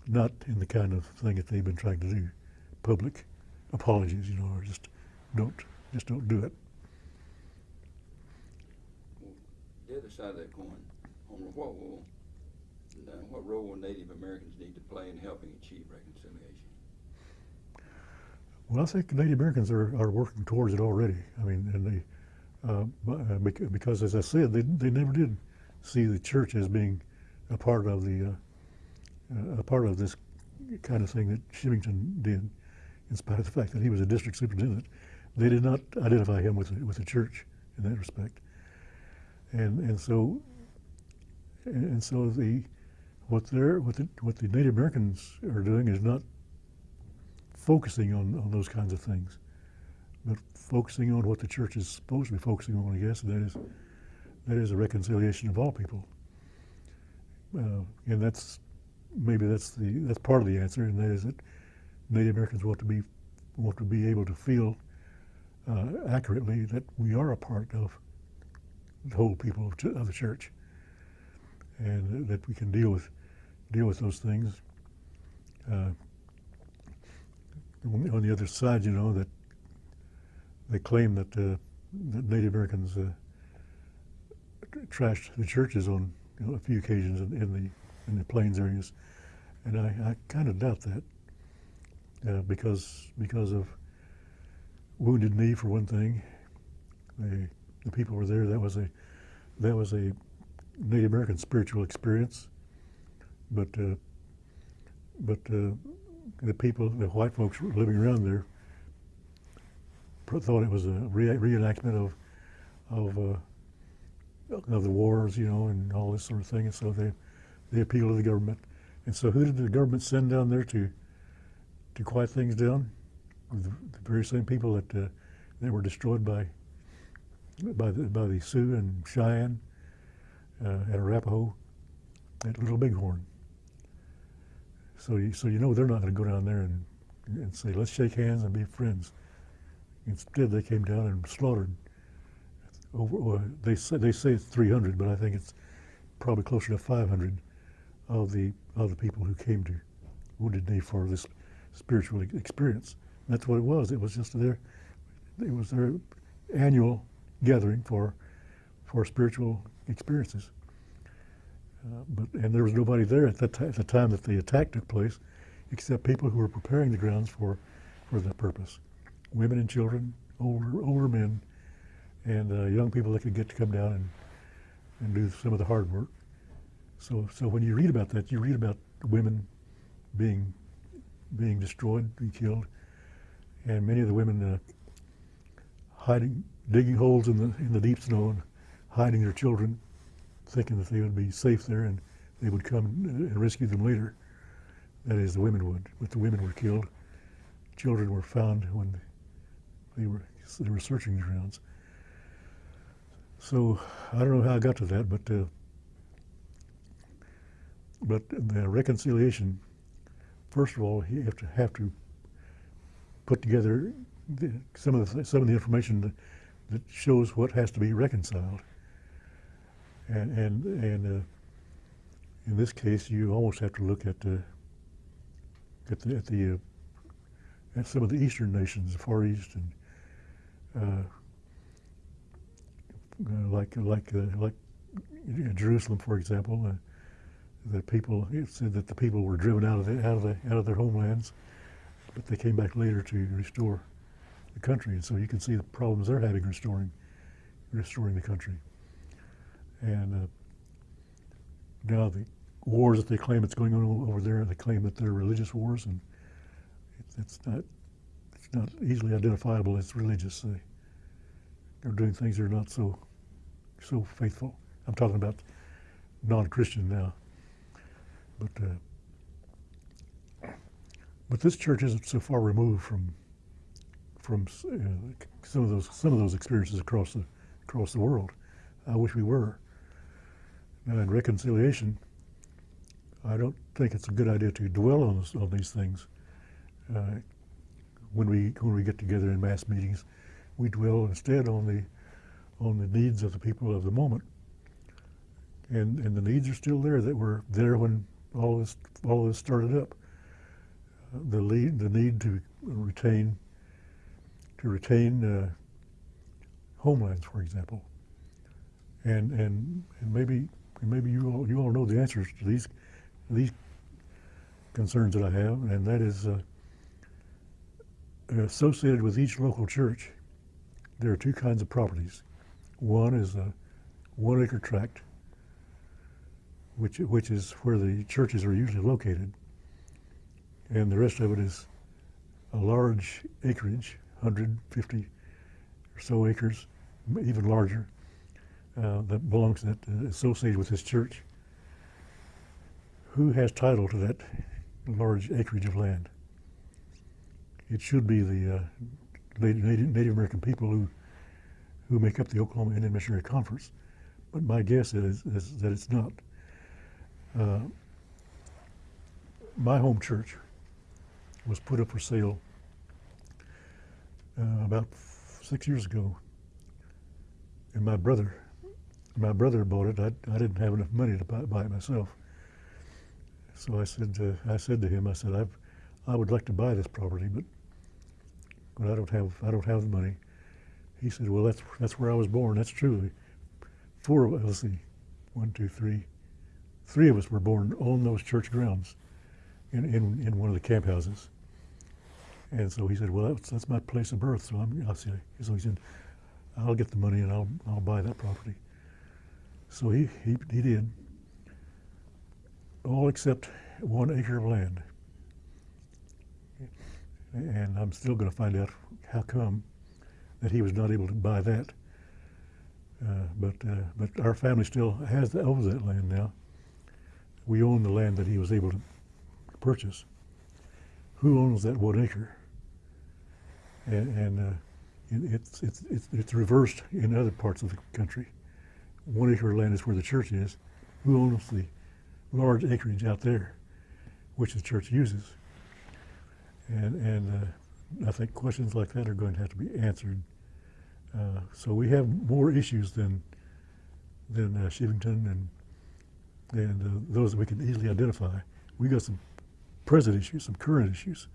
S2: not in the kind of thing that they've been trying to do, public apologies, you know, or just don't just don't do it.
S1: Well, the other side of that coin, Homer, what will, what role will Native Americans need to play in helping achieve reconciliation?
S2: Well, I think Native Americans are, are working towards it already. I mean, and they, uh, because as I said, they, they never did see the church as being a part of the, uh, a part of this kind of thing that Chivington did, in spite of the fact that he was a district superintendent. They did not identify him with the, with the church in that respect. And, and so, and so the, what they're, what the, what the Native Americans are doing is not focusing on, on those kinds of things, but focusing on what the church is supposed to be focusing on, I guess, and that is that is a reconciliation of all people. Uh, and that's maybe that's the that's part of the answer, and that is that Native Americans want to be want to be able to feel uh, accurately that we are a part of the whole people of, ch- of the church, and that we can deal with deal with those things. Uh, the, on the other side, you know, that they claim that, uh, that Native Americans uh, trashed the churches on you know, a few occasions in, in the in the plains areas, and I, I kind of doubt that uh, because because of Wounded Knee for one thing. The the people were there. That was a that was a Native American spiritual experience, but uh, but uh, the people, the white folks living around there, thought it was a re- reenactment of of uh, of the wars, you know, and all this sort of thing. And so they they appealed to the government. And so who did the government send down there to to quiet things down? The, the very same people that uh, were destroyed by by the by the Sioux and Cheyenne uh, and Arapaho at Little Bighorn. So you, so you know they're not going to go down there and, and say, let's shake hands and be friends. Instead, they came down and slaughtered. Over, they say they say it's 300, but I think it's probably closer to 500 of the of the people who came to Wounded Knee for this spiritual experience. That's what it was. It was just their it was their annual gathering for for spiritual experiences. Uh, but and there was nobody there at, that at the time that the attack took place, except people who were preparing the grounds for for that purpose, women and children, older older men, and uh, young people that could get to come down and and do some of the hard work. So so when you read about that, you read about women being being destroyed, being killed, and many of the women uh, hiding, digging holes in the in the deep snow and hiding their children thinking that they would be safe there and they would come and rescue them later. That is, the women would. But the women were killed. Children were found when they were they were searching grounds. So I don't know how I got to that, but uh, but the reconciliation. First of all, you have to have to put together the, some of the some of the information that, that shows what has to be reconciled and and and uh, in this case, you almost have to look at uh, at the at the uh, at some of the eastern nations, the Far East, and uh, like like uh, like Jerusalem, for example. Uh, the people it said that the people were driven out of the, out of the out of their homelands, but they came back later to restore the country, and so you can see the problems they're having restoring restoring the country. And uh, now the wars that they claim it's going on over there, they claim that they're religious wars, and it's, not not easily identifiable as religious. They, they're doing things that are not so so faithful. I'm talking about non-Christian now, but uh, but this church isn't so far removed from from uh, some of those some of those experiences across the across the world. I wish we were. Now, in reconciliation, I don't think it's a good idea to dwell on this, on these things. Uh, when we when we get together in mass meetings, we dwell instead on the on the needs of the people of the moment. And and the needs are still there that were there when all this all this started up. Uh, the lead the need to retain to retain uh, homelands, for example. And and and maybe and maybe you all you all know the answers to these these concerns that I have, and that is uh, associated with each local church. There are two kinds of properties. One is a one acre tract, which which is where the churches are usually located, and the rest of it is a large acreage, 150 or so acres, even larger, uh, that belongs that uh, associated with this church. Who has title to that large acreage of land? It should be the uh, Native, Native, American people who who make up the Oklahoma Indian Missionary Conference, but my guess is, is that it's not. Uh, my home church was put up for sale uh, about six years ago, and my brother, my brother bought it. I, I didn't have enough money to buy, buy it myself, so I said, I said to him, I said, I've, I would like to buy this property, but but I don't have I don't have the money. He said, well, that's that's where I was born. That's true. Four of us, see, one, two, three, three of us were born on those church grounds, in in, in one of the camp houses. And so he said, well, that's, that's my place of birth. So I'm, I said, so he said, I'll get the money and I'll, I'll buy that property. So he, he, he did, all except one acre of land. And I'm still going to find out how come that he was not able to buy that. Uh, but, uh, but our family still has the, owns that land now. We own the land that he was able to purchase. Who owns that one acre? and, and uh, it, it's, it's, it's, it's reversed in other parts of the country. One acre of land is where the church is. Who owns the large acreage out there, which the church uses? And, and uh, I think questions like that are going to have to be answered. Uh, so we have more issues than than uh, Chivington and and uh, those that we can easily identify. We got some present issues, some current issues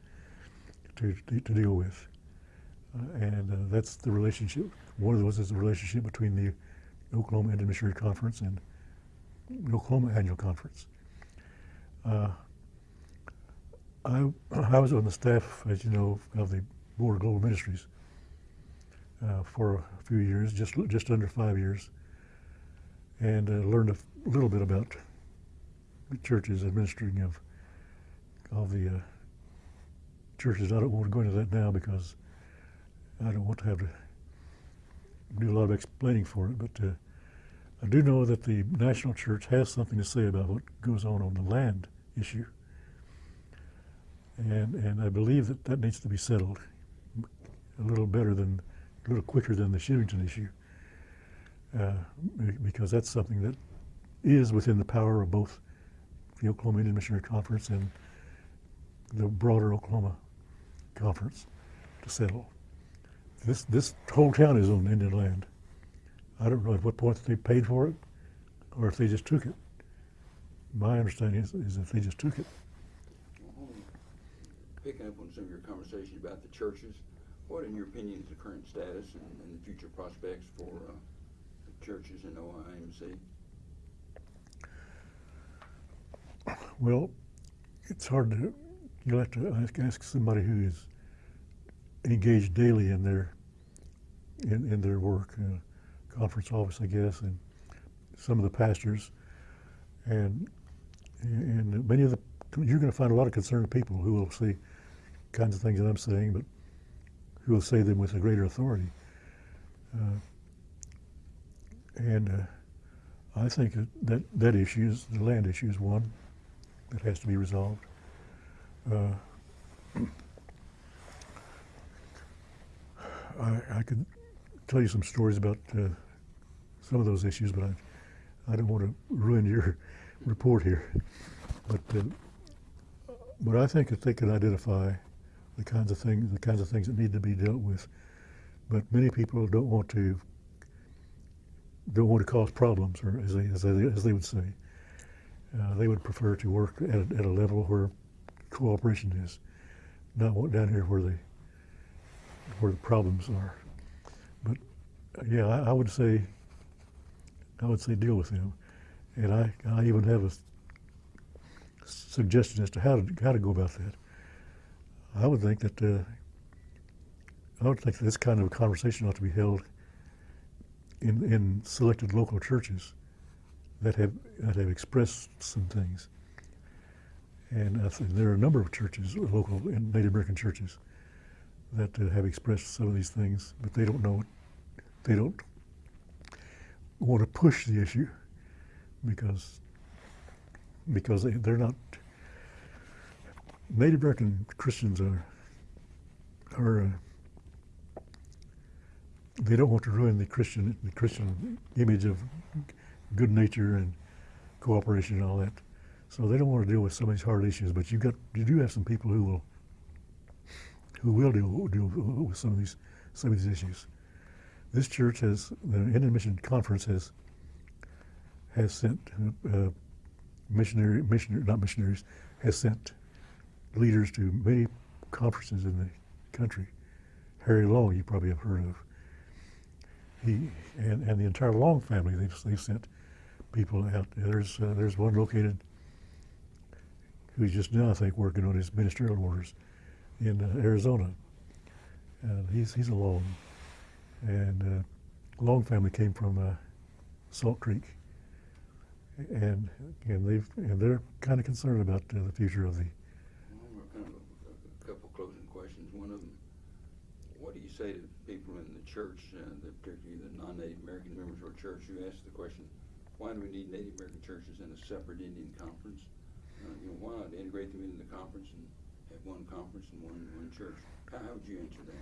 S2: to, to, to deal with. Uh, and uh, that's the relationship. One of those is the relationship between the Oklahoma Indian Missionary Conference and Oklahoma Annual Conference. I, I was on the staff, as you know, of the Board of Global Ministries uh, for a few years, just just under five years, and uh, learned a little bit about the churches administering of of the uh, churches. I don't want to go into that now because I don't want to have to do a lot of explaining for it, but uh, I do know that the national church has something to say about what goes on on the land issue, and and I believe that that needs to be settled a little better than, a little quicker than the Chivington issue, uh, because that's something that is within the power of both the Oklahoma Indian Missionary Conference and the broader Oklahoma Conference to settle. This this whole town is on Indian land. I don't know at what point they paid for it, or if they just took it. My understanding is, is if they just took it.
S1: Picking up on some of your conversation about the churches, what in your opinion is the current status and, and the future prospects for, uh, the churches in OIMC?
S2: Well, it's hard to. You'll have to ask, ask somebody who is engaged daily in their in, in their work, conference office, I guess, and some of the pastors, and and many of the you're going to find a lot of concerned people who will say kinds of things that I'm saying, but who will say them with a greater authority. Uh, and uh, I think that, that issue is the land issue is one that has to be resolved. Uh, I, I could tell you some stories about uh, some of those issues, but I, I don't want to ruin your report here. But uh, but I think that they can identify the kinds of things the kinds of things that need to be dealt with. But many people don't want to don't want to cause problems, or as they as they, as they would say, uh, they would prefer to work at a, at a level where cooperation is, not down here where they where the problems are. But uh, yeah, I, I would say I would say deal with them, and I I even have a suggestion as to how to how to go about that. I would think that uh, I would think this kind of conversation ought to be held in in selected local churches that have that have expressed some things. And there are a number of churches, local Native American churches, that uh, have expressed some of these things, but they don't know. They don't want to push the issue because because they, they're not Native American Christians are are uh, they don't want to ruin the Christian the Christian image of good nature and cooperation and all that. So they don't want to deal with some of these hard issues. But you got you do have some people who will who will deal, deal with some of these some of these issues. This church has the Indian Mission Conference has has sent uh, missionary missionary not missionaries has sent leaders to many conferences in the country. Harry Long, you probably have heard of. He and, and the entire Long family, they've, they've sent people out. There's uh, there's one located who's just now, I think, working on his ministerial orders in uh, Arizona. And he's he's a Long, and uh, Long family came from uh, Salt Creek, and and they've and they're kind of concerned about uh, the future of the
S1: Well, we're kind of a, a couple closing questions. One of them, what do you say to people in the church, uh, particularly the non-Native American members of our church, who ask the question, why do we need Native American churches in a separate Indian conference? Uh, you know, why not integrate them into the conference and have one conference and one, one church? How, how would you answer that?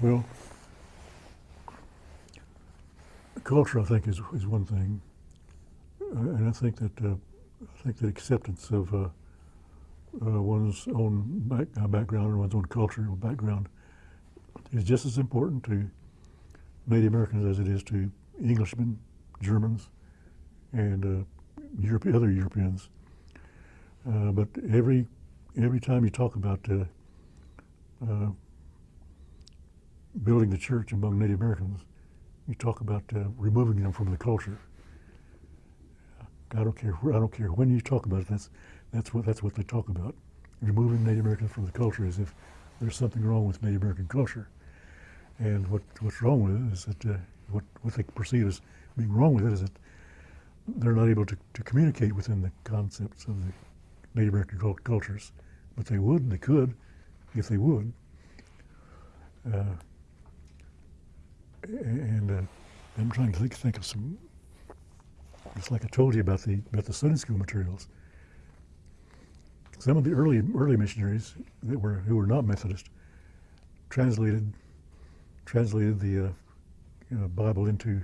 S2: Well, culture, I think, is is one thing, uh, and I think that uh, I think that acceptance of uh, uh, one's own back, uh, background and one's own cultural background is just as important to Native Americans as it is to Englishmen, Germans, and uh, Europe, other Europeans. Uh, but every every time you talk about uh, uh, building the church among Native Americans, you talk about uh, removing them from the culture. I don't care. I don't care when you talk about it. That's that's what that's what they talk about. Removing Native Americans from the culture as if there's something wrong with Native American culture. And what what's wrong with it is that uh, what what they perceive as being wrong with it is that they're not able to, to communicate within the concepts of the Native American cul- cultures, but they would, they could, if they would. Uh, and uh, I'm trying to think, think of some. It's like I told you about the about the Sunday school materials. Some of the early early missionaries that were who were not Methodist translated translated the uh, you know, Bible into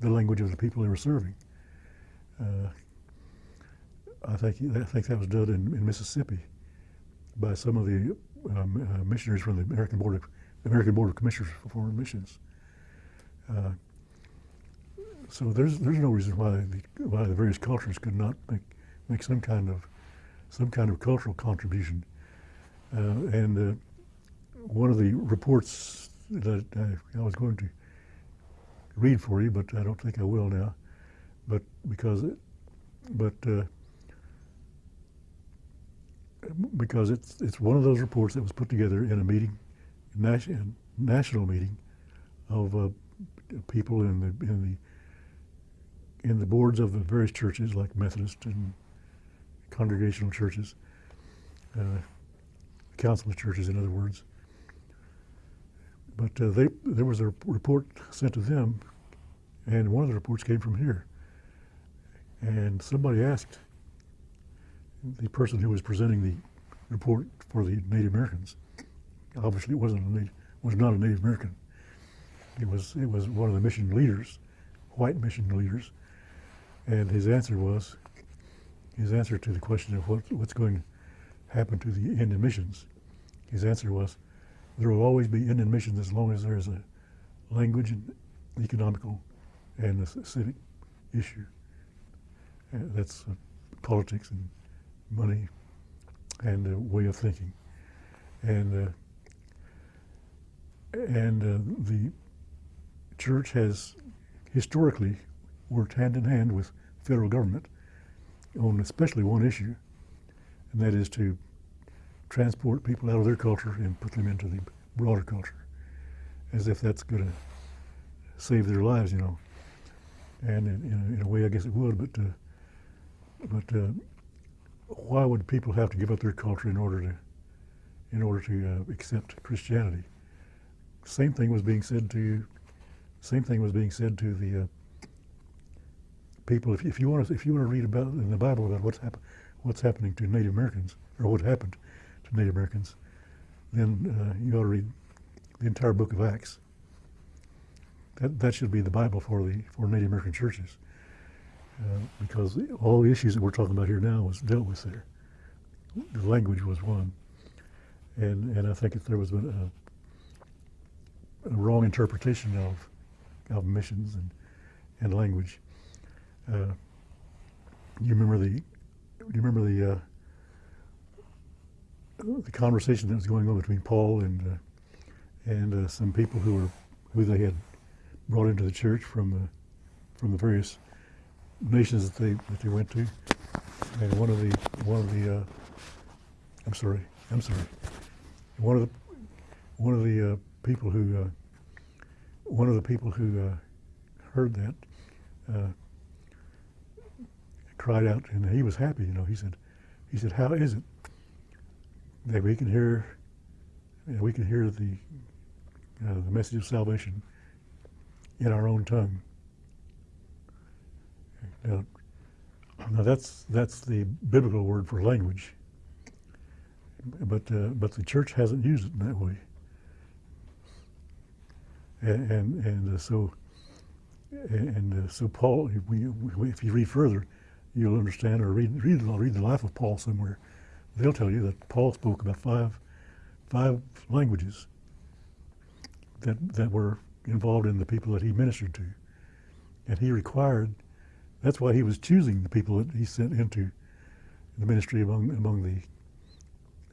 S2: the language of the people they were serving. Uh, I think I think that was done in, in Mississippi by some of the um, uh, missionaries from the American Board of American Board of Commissioners for Foreign Missions. Uh, so there's there's no reason why the why the various cultures could not make make some kind of some kind of cultural contribution. Uh, and uh, one of the reports that I, I was going to read for you, but I don't think I will now, but because it, but uh, because it's it's one of those reports that was put together in a meeting, nas- national meeting of uh, people in the in the in the boards of the various churches, like Methodist and congregational churches, uh, council of churches, in other words. But uh, they there was a report sent to them, and one of the reports came from here. And somebody asked the person who was presenting the report for the Native Americans. Obviously, it wasn't a Native, was not a Native American. It was it was one of the mission leaders, white mission leaders, and his answer was, his answer to the question of what what's going to happen to the Indian missions, his answer was, there will always be Indian missions as long as there is a language and economical and a civic issue. Uh, that's uh, politics and money and a way of thinking. And uh, and uh, the church has historically worked hand in hand with federal government on especially one issue, and that is to transport people out of their culture and put them into the broader culture, as if that's going to save their lives, you know. And in, in, a, way, I guess it would, but uh, but uh, why would people have to give up their culture in order to in order to uh, accept Christianity? Same thing was being said to same thing was being said to the uh, people. If, if you want to if you want to read about in the Bible about what's happen, what's happening to Native Americans or what happened to Native Americans, then uh, you ought to read the entire book of Acts. That that should be the Bible for the for Native American churches. Uh, because all the issues that we're talking about here now was dealt with there. The language was one, and and I think if there was a, a wrong interpretation of of missions and and language, uh, you remember the you remember the uh, the conversation that was going on between Paul and uh, and uh, some people who were who they had brought into the church from the from the various nations that they that they went to, and one of the one of the uh, I'm sorry, I'm sorry, one of the one of the uh, people who one of the people who heard that uh, cried out, and he was happy. You know, he said, he said, how is it that we can hear we can hear the uh, the message of salvation in our own tongue? Now, now that's that's the biblical word for language, but uh, but the church hasn't used it in that way. And and, and uh, so and uh, so Paul, if, we, if you read further, you'll understand, or read read read the life of Paul somewhere. They'll tell you that Paul spoke about five five languages that that were involved in the people that he ministered to, and he required that's why he was choosing the people that he sent into the ministry among among the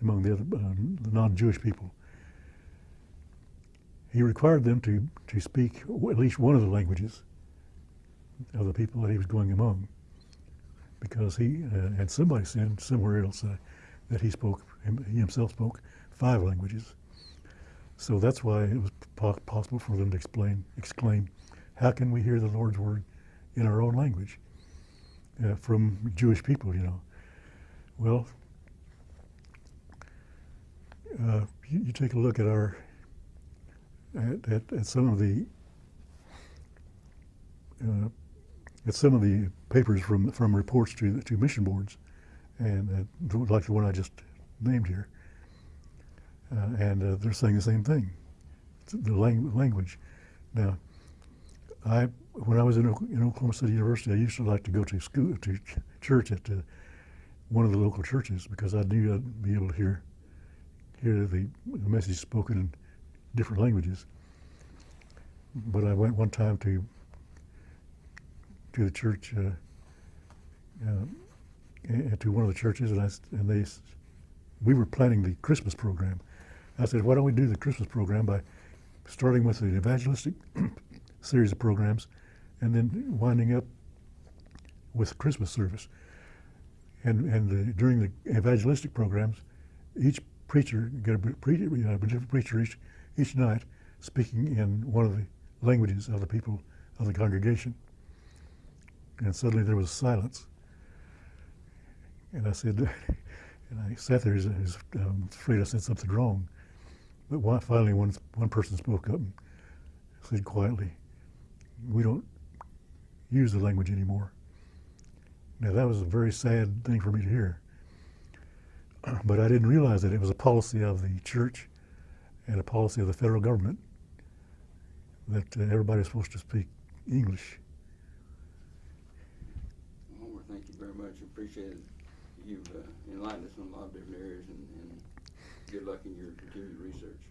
S2: among the other um, the non-Jewish people. He required them to to speak at least one of the languages of the people that he was going among, because he uh, and somebody said somewhere else uh, that he spoke he himself spoke five languages. So that's why it was po possible for them to explain exclaim, "How can we hear the Lord's word in our own language?" uh, from Jewish people, you know. Well, uh, you, you, take a look at our at, at, at some of the uh, at some of the papers from from reports to to mission boards, and uh, like the one I just named here, uh, and uh, they're saying the same thing, the lang language. Now, I when I was in, in, Oklahoma City University, I used to like to go to school to ch church at one of the local churches because I knew I'd be able to hear hear the, the message spoken in different languages. But I went one time to to the church uh, uh, to one of the churches, and I and they we were planning the Christmas program. I said, why don't we do the Christmas program by starting with the evangelistic series of programs and then winding up with Christmas service. And, and the, during the evangelistic programs, each preacher got a, pre, a different preacher each, each night speaking in one of the languages of the people of the congregation. And suddenly there was silence. And I said, and I sat there as, as um, afraid I said something wrong. But finally, one, one person spoke up and said quietly, We don't use the language anymore. Now, that was a very sad thing for me to hear. But I didn't realize that it was a policy of the church and a policy of the federal government that uh, everybody's supposed to speak English.
S1: Homer, thank you very much. Appreciate it. You've uh, enlightened us on a lot of different areas, and, and good luck in your continued research.